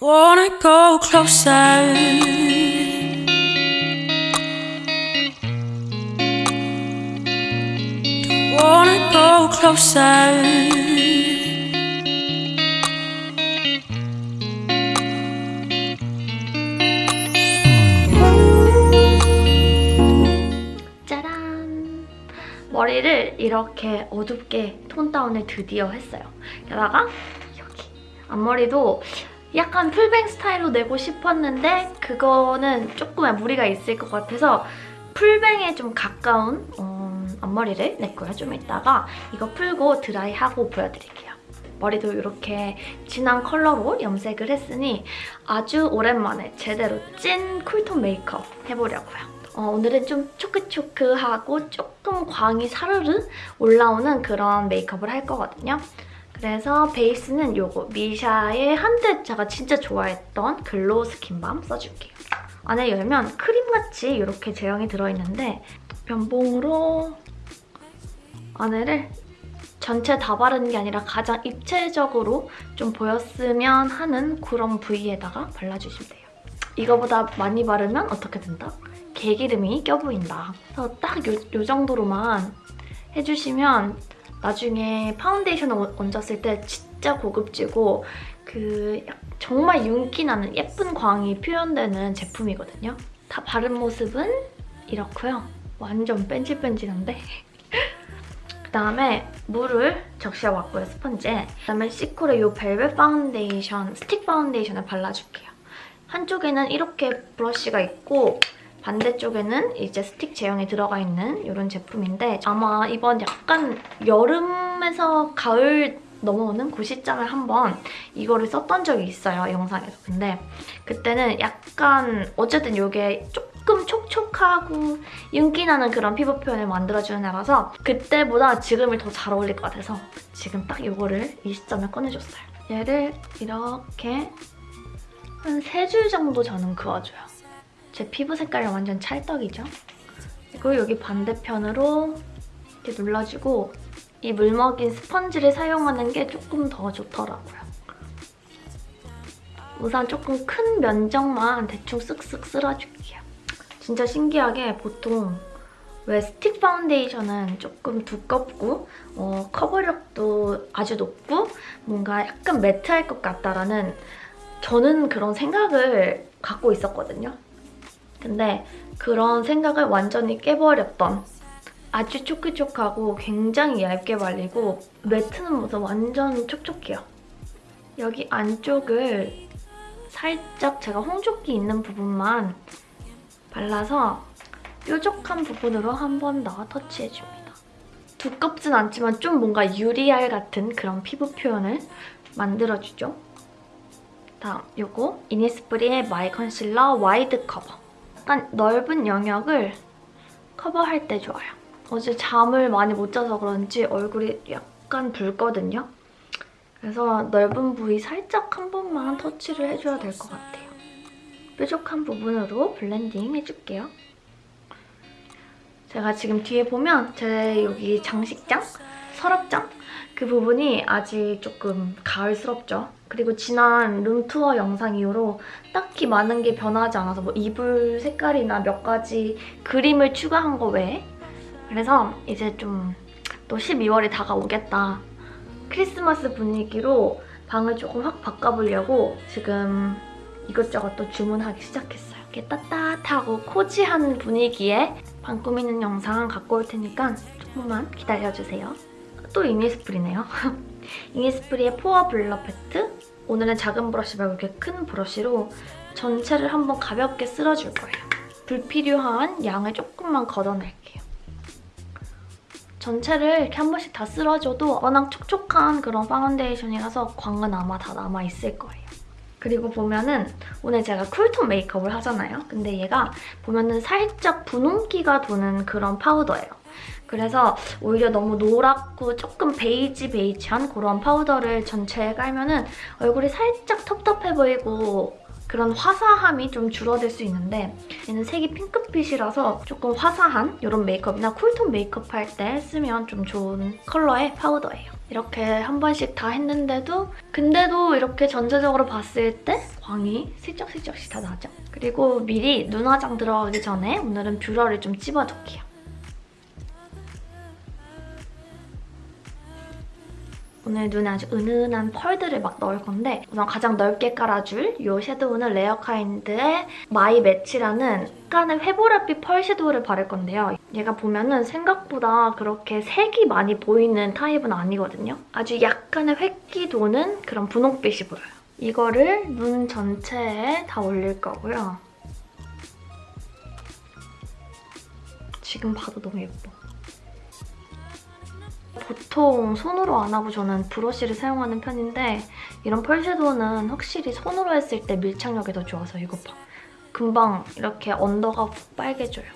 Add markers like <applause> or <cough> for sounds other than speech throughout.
Wanna go closer? Wanna go closer? 짜란! 머리를 이렇게 어둡게 톤 다운을 드디어 했어요. 게다가 여기 앞머리도 약간 풀뱅 스타일로 내고 싶었는데 그거는 조금의 무리가 있을 것 같아서 풀뱅에 좀 가까운 어, 앞머리를 냈고요. 좀 이따가 이거 풀고 드라이하고 보여드릴게요. 머리도 이렇게 진한 컬러로 염색을 했으니 아주 오랜만에 제대로 찐 쿨톤 메이크업 해보려고요. 어, 오늘은 좀 초크초크하고 조금 광이 사르르 올라오는 그런 메이크업을 할 거거든요. 그래서 베이스는 요거 미샤의 한때 제가 진짜 좋아했던 glow skin balm 써줄게요. 안에 열면 크림같이 이렇게 제형이 들어있는데 면봉으로 안에를 전체 다 바르는 게 아니라 가장 입체적으로 좀 보였으면 하는 그런 부위에다가 발라주시면 돼요. 이거보다 많이 바르면 어떻게 된다? 개기름이 껴보인다. 그래서 딱 요, 요 정도로만 해주시면 나중에 파운데이션을 얹- 얹었을 때 진짜 고급지고 그 약- 정말 윤기 나는 예쁜 광이 표현되는 제품이거든요. 다 바른 모습은 이렇고요. 완전 뺀질뺀질한데? <laughs> 그다음에 물을 적셔 왔고요, 스펀지에. 그다음에 시코의 이 벨벳 파운데이션, 스틱 파운데이션을 발라줄게요. 한쪽에는 이렇게 브러쉬가 있고 반대쪽에는 이제 스틱 제형이 들어가 있는 이런 제품인데 아마 이번 약간 여름에서 가을 넘어오는 그 시점에 한번 이거를 썼던 적이 있어요, 영상에서. 근데 그때는 약간 어쨌든 이게 조금 촉촉하고 윤기 나는 그런 피부 표현을 만들어주는 애라서 그때보다 지금이 더 잘 어울릴 것 같아서 지금 딱 이거를 이 시점에 꺼내줬어요. 얘를 이렇게 한 세 줄 정도 저는 그어줘요. 제 피부 색깔이 완전 찰떡이죠? 그리고 여기 반대편으로 이렇게 눌러주고 이 물먹인 스펀지를 사용하는 게 조금 더 좋더라고요. 우선 조금 큰 면적만 대충 쓱쓱 쓸어줄게요. 진짜 신기하게 보통 왜 스틱 파운데이션은 조금 두껍고 어, 커버력도 아주 높고 뭔가 약간 매트할 것 같다라는 저는 그런 생각을 갖고 있었거든요. 근데 그런 생각을 완전히 깨버렸던 아주 촉촉하고 굉장히 얇게 발리고 매트는 모습 완전 촉촉해요. 여기 안쪽을 살짝 제가 홍조기 있는 부분만 발라서 뾰족한 부분으로 한 번 더 터치해줍니다. 두껍진 않지만 좀 뭔가 유리알 같은 그런 피부 표현을 만들어주죠. 다음 요거 이니스프리의 My Concealer Wide Cover. 약간 넓은 영역을 커버할 때 좋아요. 어제 잠을 많이 못 자서 그런지 얼굴이 약간 붉거든요. 그래서 넓은 부위 살짝 한 번만 터치를 해줘야 될 것 같아요. 뾰족한 부분으로 블렌딩 해줄게요. 제가 지금 뒤에 보면 제 여기 장식장, 서랍장 그 부분이 아직 조금 가을스럽죠. 그리고 지난 room tour 영상 이후로 딱히 많은 게 변하지 않아서 뭐 이불 색깔이나 몇 가지 그림을 추가한 거 외에 그래서 이제 좀 또 12월이 다가오겠다. 크리스마스 분위기로 방을 조금 확 바꿔보려고 지금 이것저것 또 주문하기 시작했어요. 이렇게 따뜻하고 코지한 분위기에 방 꾸미는 영상 갖고 올 테니까 조금만 기다려주세요. 또 이니스프리네요. <laughs> 이니스프리의 포어 블러 페트 오늘은 작은 브러쉬 말고 이렇게 큰 브러쉬로 전체를 한번 가볍게 쓸어줄 거예요. 불필요한 양을 조금만 걷어낼게요. 전체를 이렇게 한 번씩 다 쓸어줘도 워낙 촉촉한 그런 파운데이션이라서 광은 아마 다 남아있을 거예요. 그리고 보면은 오늘 제가 cool tone 메이크업을 하잖아요. 근데 얘가 보면은 살짝 분홍기가 도는 그런 파우더예요. 그래서 오히려 너무 노랗고 조금 베이지 베이지한 그런 파우더를 전체에 깔면 은 얼굴이 살짝 텁텁해 보이고 그런 화사함이 좀 줄어들 수 있는데 얘는 색이 핑크빛이라서 조금 화사한 이런 메이크업이나 cool tone 메이크업 할 때 쓰면 좀 좋은 컬러의 파우더예요. 이렇게 한 번씩 다 했는데도 근데도 이렇게 전체적으로 봤을 때 광이 슬쩍슬쩍씩 다 나죠. 그리고 미리 눈화장 들어가기 전에 오늘은 뷰러를 좀 찝어둘게요. 오늘 눈에 아주 은은한 펄들을 막 넣을 건데 우선 가장 넓게 깔아줄 이 섀도우는 Rarekind의 My Match라는 약간의 회보랏빛 펄 섀도우를 바를 건데요. 얘가 보면은 생각보다 그렇게 색이 많이 보이는 타입은 아니거든요. 아주 약간의 흰기 도는 그런 분홍빛이 보여요. 이거를 눈 전체에 다 올릴 거고요. 지금 봐도 너무 예뻐. 보통 손으로 안 하고 저는 브러쉬를 사용하는 편인데 이런 펄 섀도우는 확실히 손으로 했을 때 밀착력이 더 좋아서 이거 봐. 금방 이렇게 언더가 푹 빨개져요.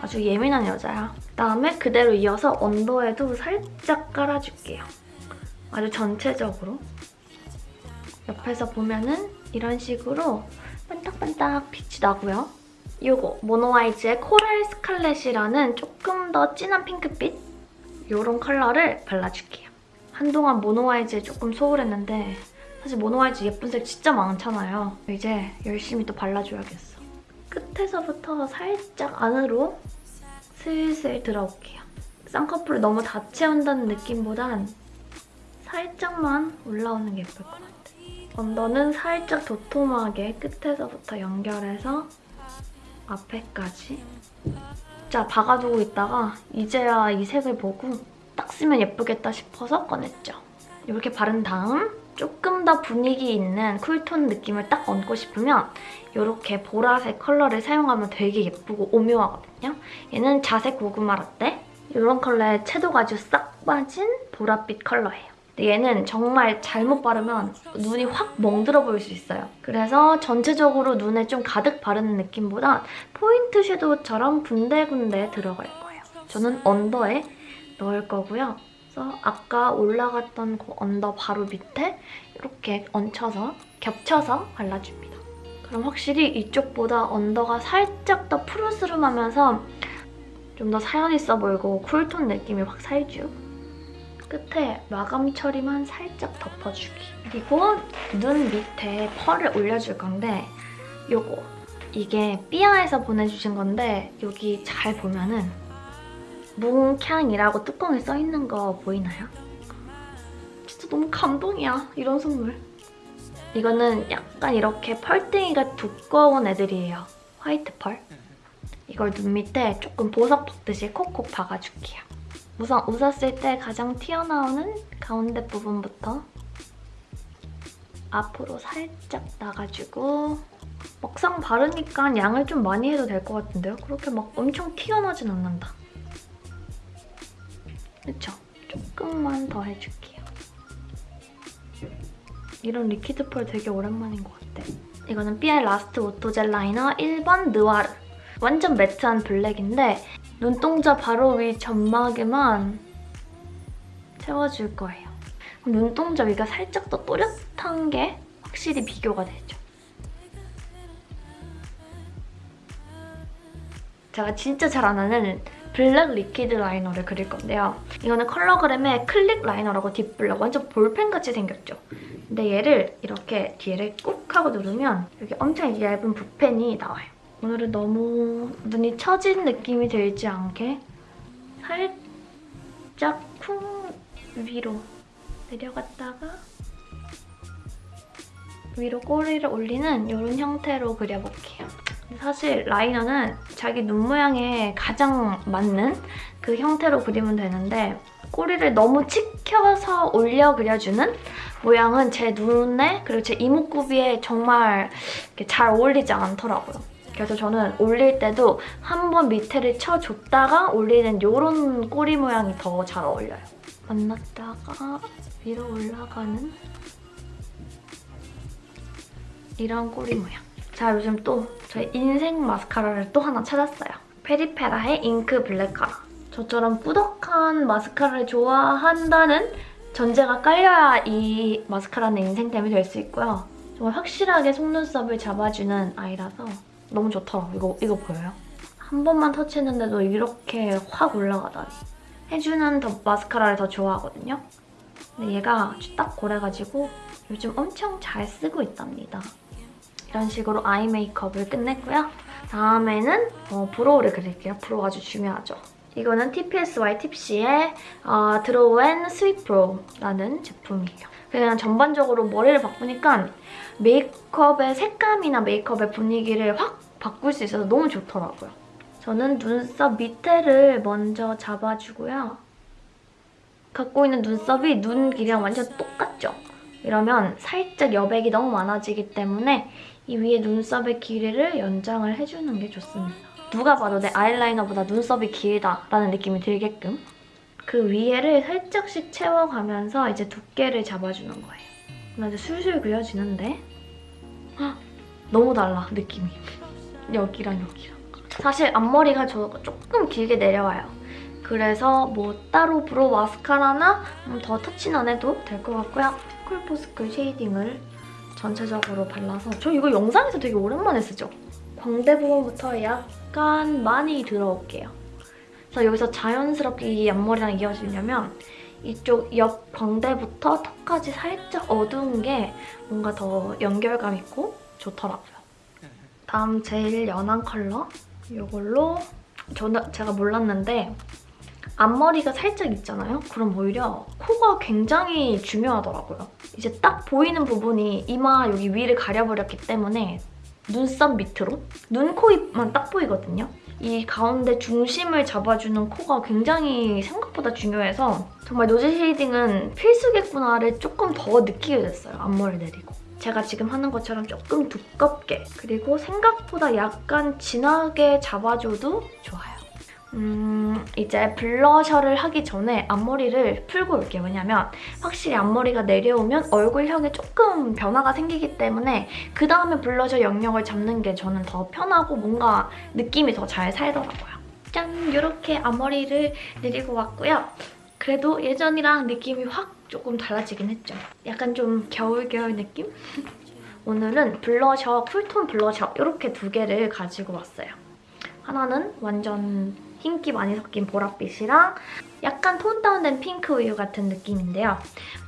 아주 예민한 여자야. 그다음에 그대로 이어서 언더에도 살짝 깔아줄게요. 아주 전체적으로. 옆에서 보면은 이런 식으로 반딱반딱 빛이 나고요. 이거 모노아이즈의 코랄 스칼렛이라는 조금 더 진한 핑크빛 이런 컬러를 발라줄게요. 한동안 모노아이즈에 조금 소홀했는데 사실 모노아이즈 예쁜 색 진짜 많잖아요. 이제 열심히 또 발라줘야겠어. 끝에서부터 살짝 안으로 슬슬 들어올게요. 쌍꺼풀을 너무 다 채운다는 느낌보단 살짝만 올라오는 게 예쁠 것 같아요. 언더는 살짝 도톰하게 끝에서부터 연결해서 앞에까지 진짜 박아두고 있다가 이제야 이 색을 보고 딱 쓰면 예쁘겠다 싶어서 꺼냈죠. 이렇게 바른 다음 조금 더 분위기 있는 쿨톤 느낌을 딱 얹고 싶으면 이렇게 보라색 컬러를 사용하면 되게 예쁘고 오묘하거든요. 얘는 자색 고구마 라떼. 이런 컬러의 채도가 아주 싹 빠진 보랏빛 컬러예요. 얘는 정말 잘못 바르면 눈이 확 멍들어 보일 수 있어요. 그래서 전체적으로 눈에 좀 가득 바르는 느낌보다 포인트 섀도우처럼 군데군데 들어갈 거예요. 저는 under에 넣을 거고요. 그래서 아까 올라갔던 그 under 바로 밑에 이렇게 얹혀서 겹쳐서 발라줍니다. 그럼 확실히 이쪽보다 언더가 살짝 더 푸르스름하면서 좀 더 사연 있어 보이고 쿨톤 느낌이 확 살죠. 끝에 마감 처리만 살짝 덮어주기. 그리고 눈 밑에 펄을 올려줄 건데 요거 이게 삐아에서 보내주신 건데 여기 잘 보면은 뭉캉이라고 뚜껑에 써있는 거 보이나요? 진짜 너무 감동이야, 이런 선물. 이거는 약간 이렇게 펄등이가 두꺼운 애들이에요. 화이트 펄. 이걸 눈 밑에 조금 보석 박듯이 콕콕 박아줄게요. 우선 웃었을 때 가장 튀어나오는 가운데 부분부터 앞으로 살짝 나가지고 막상 바르니까 양을 좀 많이 해도 될 것 같은데요? 그렇게 막 엄청 튀어나진 않는다. 그쵸? 조금만 더 해줄게요. 이런 liquid 펄 되게 오랜만인 것 같아. 이거는 삐아의 Last Auto Gel Liner 1번 Noir. 완전 매트한 블랙인데 눈동자 바로 위 점막에만 채워줄 거예요. 눈동자 위가 살짝 더 또렷한 게 확실히 비교가 되죠. 제가 진짜 잘 안 하는 블랙 liquid liner를 그릴 건데요. 이거는 컬러그램의 Click Liner라고 deep black 완전 볼펜같이 생겼죠. 근데 얘를 이렇게 뒤를 꾹 하고 누르면 여기 엄청 얇은 붓펜이 나와요. 오늘은 너무 눈이 처진 느낌이 들지 않게 살짝 쿵 위로 내려갔다가 위로 꼬리를 올리는 이런 형태로 그려볼게요. 사실 라이너는 자기 눈 모양에 가장 맞는 그 형태로 그리면 되는데 꼬리를 너무 치켜서 올려 그려주는 모양은 제 눈에 그리고 제 이목구비에 정말 잘 어울리지 않더라고요. 그래서 저는 올릴 때도 한 번 밑에를 쳐줬다가 올리는 이런 꼬리 모양이 더 잘 어울려요. 만났다가 위로 올라가는 이런 꼬리 모양. 자, 요즘 또 저의 인생 마스카라를 또 하나 찾았어요. 페리페라의 잉크 블랙 카라. 저처럼 뿌덕한 마스카라를 좋아한다는 전제가 깔려야 이 마스카라는 인생템이 될 수 있고요. 정말 확실하게 속눈썹을 잡아주는 아이라서 너무 좋더라고요. 이거, 이거 보여요? 한 번만 터치했는데도 이렇게 확 올라가다니. 해주는 더 마스카라를 더 좋아하거든요. 근데 얘가 딱 고래가지고 요즘 엄청 잘 쓰고 있답니다. 이런 식으로 아이 메이크업을 끝냈고요. 다음에는 어, brow를 그릴게요. brow 아주 중요하죠. 이거는 TPSY 팁시의 어, Draw and Sweet Brow라는 제품이에요. 그냥 전반적으로 머리를 바꾸니까 메이크업의 색감이나 메이크업의 분위기를 확 바꿀 수 있어서 너무 좋더라고요. 저는 눈썹 밑에를 먼저 잡아주고요. 갖고 있는 눈썹이 눈 길이랑 완전 똑같죠? 이러면 살짝 여백이 너무 많아지기 때문에 이 위에 눈썹의 길이를 연장을 해주는 게 좋습니다. 누가 봐도 내 아이라이너보다 눈썹이 길다라는 느낌이 들게끔 그 위에를 살짝씩 채워가면서 이제 두께를 잡아주는 거예요. 나 이제 술술 그려지는데 헉, 너무 달라 느낌이. 여기랑 여기랑. 사실 앞머리가 저 조금 길게 내려와요. 그래서 뭐 따로 brow 마스카라나 음, 더 터치는 안 해도 될 것 같고요. Cool for School shading을 전체적으로 발라서 저 이거 영상에서 되게 오랜만에 쓰죠? 광대 부분부터 약간 많이 들어올게요. 그래서 여기서 자연스럽게 이 앞머리랑 이어지려면 이쪽 옆 광대부터 턱까지 살짝 어두운 게 뭔가 더 연결감 있고 좋더라고요. 다음 제일 연한 컬러 이걸로 저는 제가 몰랐는데 앞머리가 살짝 있잖아요? 그럼 오히려 코가 굉장히 중요하더라고요. 이제 딱 보이는 부분이 이마 여기 위를 가려버렸기 때문에 눈썹 밑으로 눈, 코, 입만 딱 보이거든요. 이 가운데 중심을 잡아주는 코가 굉장히 생각보다 중요해서 정말 nose shading은 필수겠구나를 조금 더 느끼게 됐어요. 앞머리 내리고. 제가 지금 하는 것처럼 조금 두껍게 그리고 생각보다 약간 진하게 잡아줘도 좋아요. 음, 이제 블러셔를 하기 전에 앞머리를 풀고 올게요. 왜냐면 확실히 앞머리가 내려오면 얼굴형에 조금 변화가 생기기 때문에 그 다음에 블러셔 영역을 잡는 게 저는 더 편하고 뭔가 느낌이 더 잘 살더라고요. 짠! 이렇게 앞머리를 내리고 왔고요. 그래도 예전이랑 느낌이 확 조금 달라지긴 했죠. 약간 좀 겨울겨울 느낌? <laughs> 오늘은 블러셔, 쿨톤 블러셔 이렇게 두 개를 가지고 왔어요. 하나는 완전 흰기 많이 섞인 보랏빛이랑 약간 tone down된 핑크 우유 같은 느낌인데요.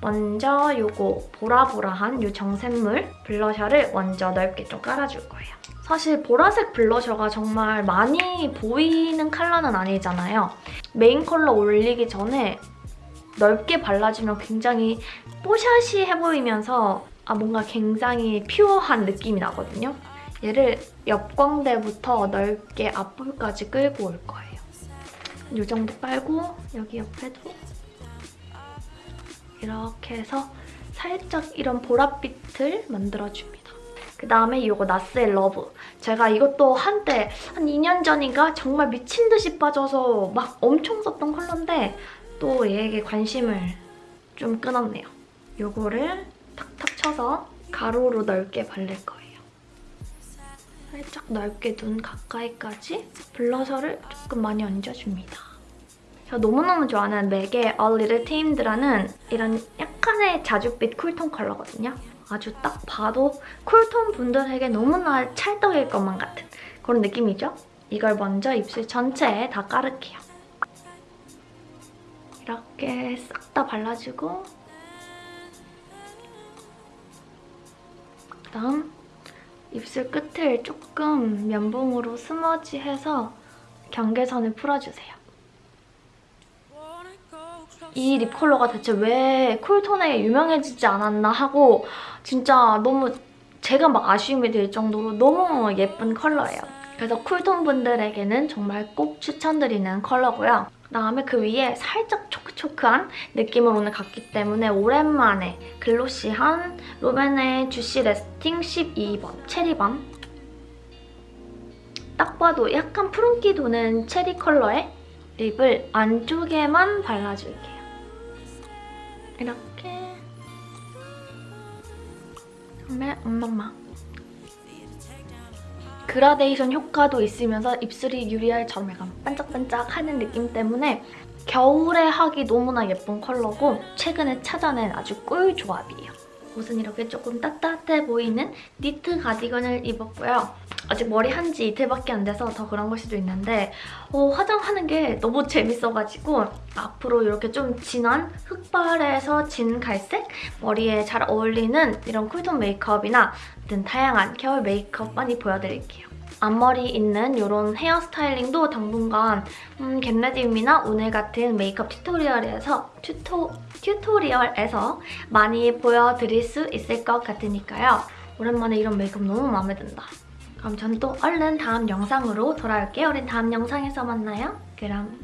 먼저 요거 보라보라한 요 정샘물 블러셔를 먼저 넓게 좀 깔아줄 거예요. 사실 보라색 블러셔가 정말 많이 보이는 컬러는 아니잖아요. 메인 컬러 올리기 전에 넓게 발라주면 굉장히 뽀샤시해 보이면서 아 뭔가 굉장히 pure한 느낌이 나거든요. 얘를 옆광대부터 넓게 앞볼까지 끌고 올 거예요. 이 정도 깔고 여기 옆에도 이렇게 해서 살짝 이런 보랏빛을 만들어줍니다. 그 다음에 이거 나스의 러브. 제가 이것도 한때 한 2년 전인가 정말 미친 듯이 빠져서 막 엄청 썼던 컬러인데 또 얘에게 관심을 좀 끊었네요. 이거를 탁탁 쳐서 가로로 넓게 바를 거예요. 살짝 넓게 눈 가까이까지 블러셔를 조금 많이 얹어줍니다. 제가 너무너무 좋아하는 맥의 A Little Tamed라는 이런 약간의 자줏빛 쿨톤 컬러거든요. 아주 딱 봐도 쿨톤 분들에게 너무나 찰떡일 것만 같은 그런 느낌이죠? 이걸 먼저 입술 전체에 다 깔을게요. 이렇게 싹 다 발라주고 그다음 입술 끝을 조금 면봉으로 스머지해서 경계선을 풀어주세요. 이 립 컬러가 대체 왜 쿨톤에 유명해지지 않았나 하고 진짜 너무 제가 막 아쉬움이 들 정도로 너무 예쁜 컬러예요. 그래서 쿨톤 분들에게는 정말 꼭 추천드리는 컬러고요. 그다음에 그 위에 살짝 초크초크한 느낌을 오늘 갖기 때문에 오랜만에 glossy한 롬앤의 주시 래스팅 12번 체리밤 딱 봐도 약간 푸른기 도는 체리 컬러의 lip을 안쪽에만 발라줄게요. 이렇게. 그다음에 음마마 그라데이션 효과도 있으면서 입술이 유리알처럼 약간 반짝반짝하는 느낌 때문에 겨울에 하기 너무나 예쁜 컬러고 최근에 찾아낸 아주 꿀 조합이에요. 옷은 이렇게 조금 따뜻해 보이는 니트 가디건을 입었고요. 아직 머리 한 지 이틀밖에 안 돼서 더 그런 걸 수도 있는데 어, 화장하는 게 너무 재밌어가지고 앞으로 이렇게 좀 진한 흑발에서 진 갈색 머리에 잘 어울리는 이런 cool tone 메이크업이나 등 다양한 겨울 메이크업 많이 보여드릴게요. 앞머리 있는 이런 헤어 스타일링도 당분간 음, 겟레디움이나 오늘 같은 메이크업 tutorial에서 tuto, tutorial에서 많이 보여드릴 수 있을 것 같으니까요. 오랜만에 이런 메이크업 너무 마음에 든다. 그럼 전 또 얼른 다음 영상으로 돌아올게요. 우린 다음 영상에서 만나요. 그럼